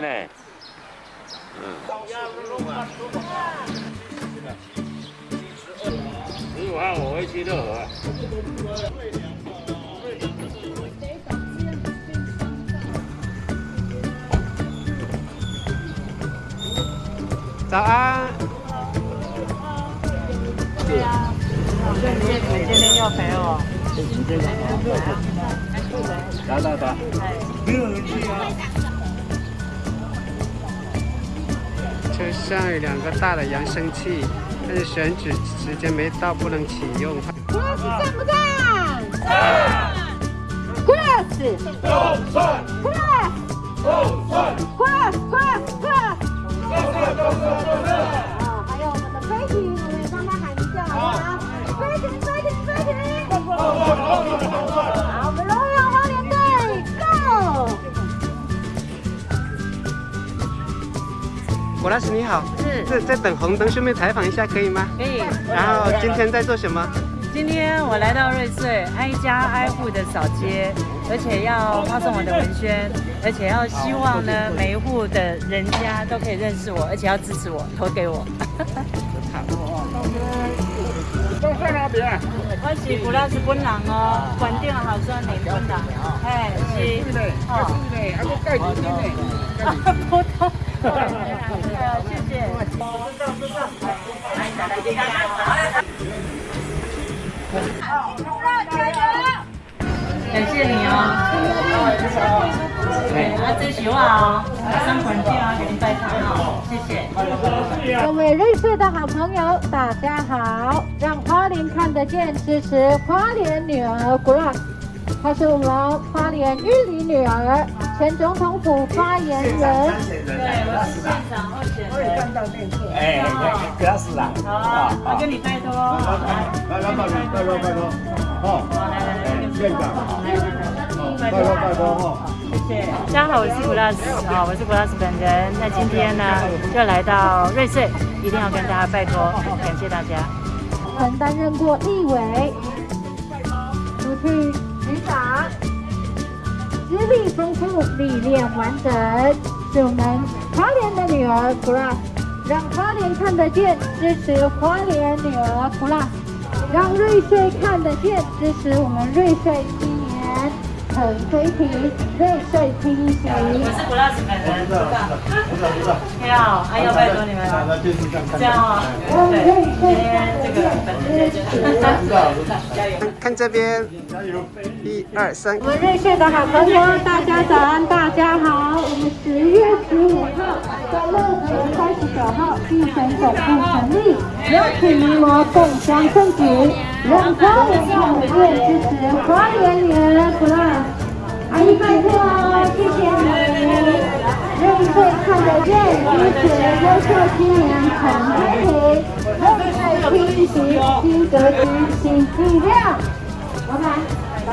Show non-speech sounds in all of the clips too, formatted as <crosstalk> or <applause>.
呢。嗯。十五号我会去乐和。早安。对啊，谢谢你今天要陪我。来来来。没有人去啊。车上有两个大的扬声器，但是选址时间没到，不能启用。Cross 赞不赞？赞。Cross。都赞。果老师你好，是在在等红灯，顺便采访一下可以吗？可以。然后今天在做什么？今天我来到瑞穗，挨家挨户的扫街，而且要发送我的文宣，而且要希望呢每一户的人家都可以认识我，而且要支持我，投给我。都在那边？我是 <laughs> 古老师本人哦，关定好酸林本人，哎，是，哦，是呢，还不盖几天呢。<laughs> 普通，谢谢。感谢你哦。对，啊，最喜欢哦，三款店啊，给您拜餐哦，谢谢。各位瑞穗的好朋友，大家好！让花莲看得见，支持花莲女儿 Grass，她是我们花莲玉里女儿，前总统府发言人。对，我是现场候选人。哎，给他死了。好啊，我跟你拜托。来来拜托拜托拜托。哦，好，来来来，院长。来来来，拜托拜托哈。谢谢。大家好，我是 Glass 啊，我是 Glass 本人。那今天呢，又来到瑞穗，一定要跟大家拜托，感谢大家。曾担任过立委、出去局长，资历丰富，历练完整，是我们花莲的女儿 Glass，让花莲看得见，支持花莲女儿 Glass，让瑞穗看得见，支持我们瑞穗青年很推平瑞穗第一席。我是 Glass 本人，你好，拜托你们了。这样啊，看这边，一二三我，们瑞穗的好朋友，大家早安，大家好。我们十月十五号在乐和三十九号竞选总部成立，邀请您我共襄盛举，让花莲看得见，支持花莲女儿 Plus。阿姨拜托，谢谢你。瑞穗看得见，支持优秀青年陈天平，瑞穗拼习新格局新力量。老板，来。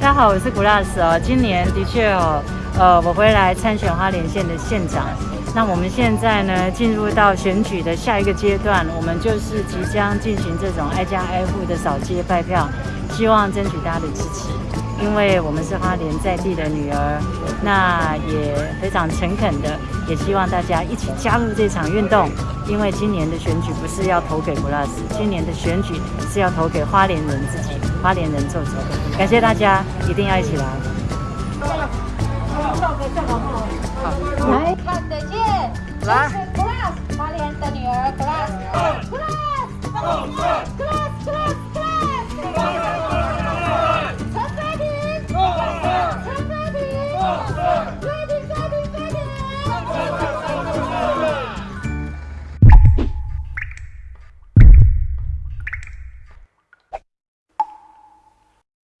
大家好，我是古拉斯哦。今年的确哦，呃，我回来参选花莲县的县长。那我们现在呢，进入到选举的下一个阶段，我们就是即将进行这种挨家挨户的扫街拜票，希望争取大家的支持。因为我们是花莲在地的女儿，那也非常诚恳的，也希望大家一起加入这场运动。因为今年的选举不是要投给 Plus，今年的选举是要投给花莲人自己，花莲人做主。感谢大家，一定要一起来。来看得见，来支持 Glass 花莲的女儿 Glass，Glass，Glass，Glass，Glass，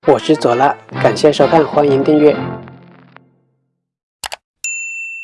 我是左拉，感谢收看，欢迎订阅。